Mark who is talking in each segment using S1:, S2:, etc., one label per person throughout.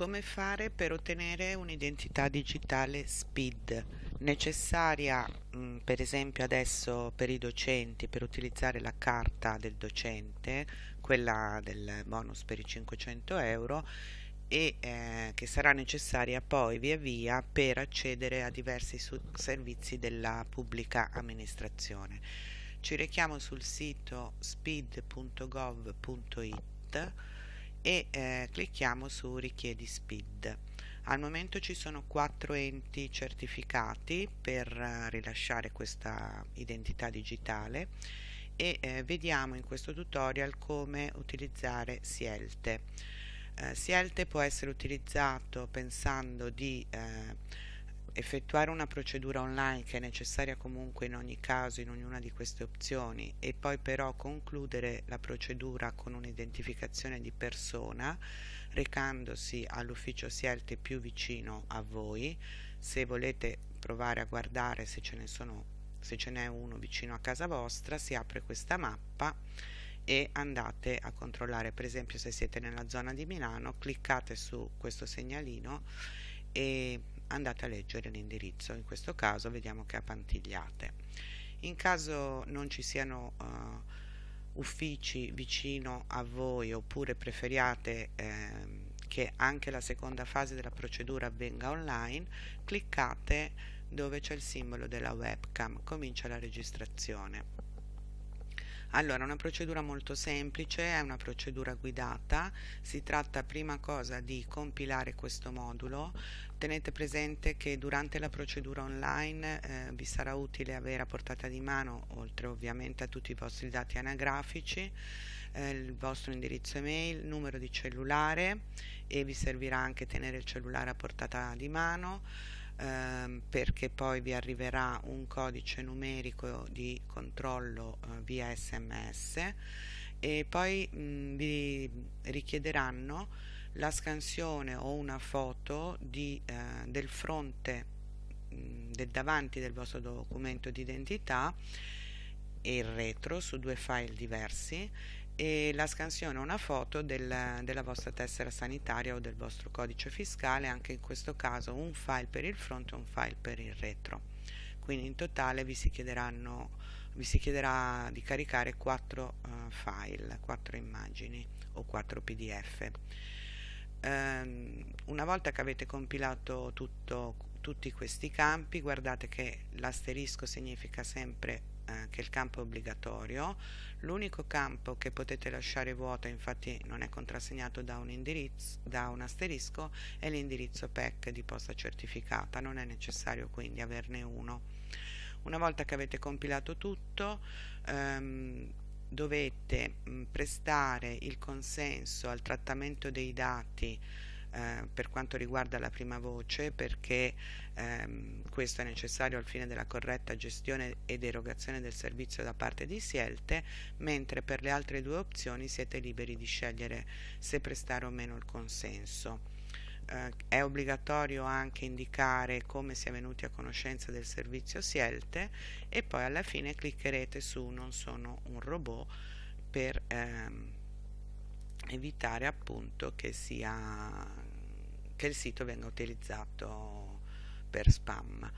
S1: Come fare per ottenere un'identità digitale SPID necessaria mh, per esempio adesso per i docenti per utilizzare la carta del docente, quella del bonus per i 500 euro e eh, che sarà necessaria poi via via per accedere a diversi servizi della pubblica amministrazione. Ci rechiamo sul sito speed.gov.it e eh, clicchiamo su richiedi SPID. Al momento ci sono quattro enti certificati per eh, rilasciare questa identità digitale e eh, vediamo in questo tutorial come utilizzare Sielte. Eh, Sielte può essere utilizzato pensando di eh, effettuare una procedura online che è necessaria comunque in ogni caso in ognuna di queste opzioni e poi però concludere la procedura con un'identificazione di persona recandosi all'ufficio Sielte più vicino a voi. Se volete provare a guardare se ce sono se ce n'è uno vicino a casa vostra si apre questa mappa e andate a controllare. Per esempio se siete nella zona di Milano cliccate su questo segnalino e andate a leggere l'indirizzo, in questo caso vediamo che è a Pantigliate. In caso non ci siano uh, uffici vicino a voi oppure preferiate eh, che anche la seconda fase della procedura avvenga online, cliccate dove c'è il simbolo della webcam, comincia la registrazione. Allora, una procedura molto semplice, è una procedura guidata, si tratta prima cosa di compilare questo modulo, tenete presente che durante la procedura online eh, vi sarà utile avere a portata di mano, oltre ovviamente a tutti i vostri dati anagrafici, eh, il vostro indirizzo email, numero di cellulare e vi servirà anche tenere il cellulare a portata di mano, ehm, perché poi vi arriverà un codice numerico di controllo eh, via sms e poi mh, vi richiederanno la scansione o una foto di, eh, del fronte mh, del davanti del vostro documento di identità e il retro su due file diversi e la scansione una foto del, della vostra tessera sanitaria o del vostro codice fiscale, anche in questo caso un file per il fronte e un file per il retro. Quindi in totale vi si, vi si chiederà di caricare 4 uh, eh, file, 4 immagini o 4 pdf. Um, una volta che avete compilato tutto, tutti questi campi, guardate che l'asterisco significa sempre eh, che il campo è obbligatorio, l'unico campo che potete lasciare vuoto, infatti non è contrassegnato da un, indirizzo, da un asterisco, è l'indirizzo PEC di posta certificata, non è necessario quindi averne uno. Una volta che avete compilato tutto, ehm, dovete mh, prestare il consenso al trattamento dei dati eh, per quanto riguarda la prima voce perché ehm, questo è necessario al fine della corretta gestione ed erogazione del servizio da parte di Sielte, mentre per le altre due opzioni siete liberi di scegliere se prestare o meno il consenso. Eh, è obbligatorio anche indicare come si è venuti a conoscenza del servizio Sielte e poi alla fine cliccherete su non sono un robot per ehm, evitare appunto che, sia, che il sito venga utilizzato per spam.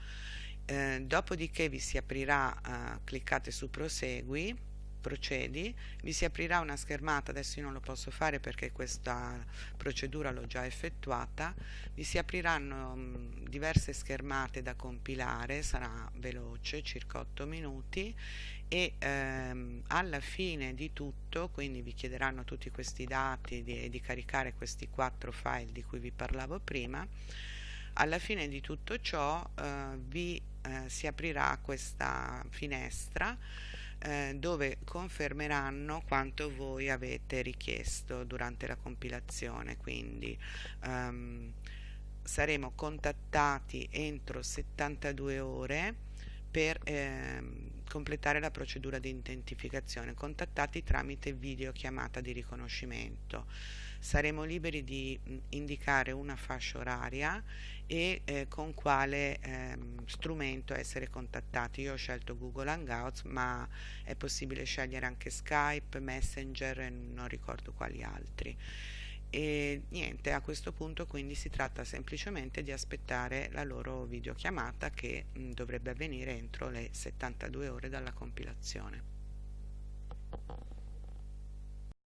S1: Eh, dopodiché vi si aprirà, eh, cliccate su prosegui, procedi, vi si aprirà una schermata, adesso io non lo posso fare perché questa procedura l'ho già effettuata, vi si apriranno mh, diverse schermate da compilare, sarà veloce, circa 8 minuti e ehm, alla fine di tutto, quindi vi chiederanno tutti questi dati di, di caricare questi quattro file di cui vi parlavo prima, alla fine di tutto ciò eh, vi eh, si aprirà questa finestra eh, dove confermeranno quanto voi avete richiesto durante la compilazione quindi ehm, saremo contattati entro 72 ore per ehm, completare la procedura di identificazione, contattati tramite videochiamata di riconoscimento. Saremo liberi di indicare una fascia oraria e eh, con quale ehm, strumento essere contattati. Io ho scelto Google Hangouts, ma è possibile scegliere anche Skype, Messenger e non ricordo quali altri e niente, a questo punto quindi si tratta semplicemente di aspettare la loro videochiamata che mh, dovrebbe avvenire entro le 72 ore dalla compilazione.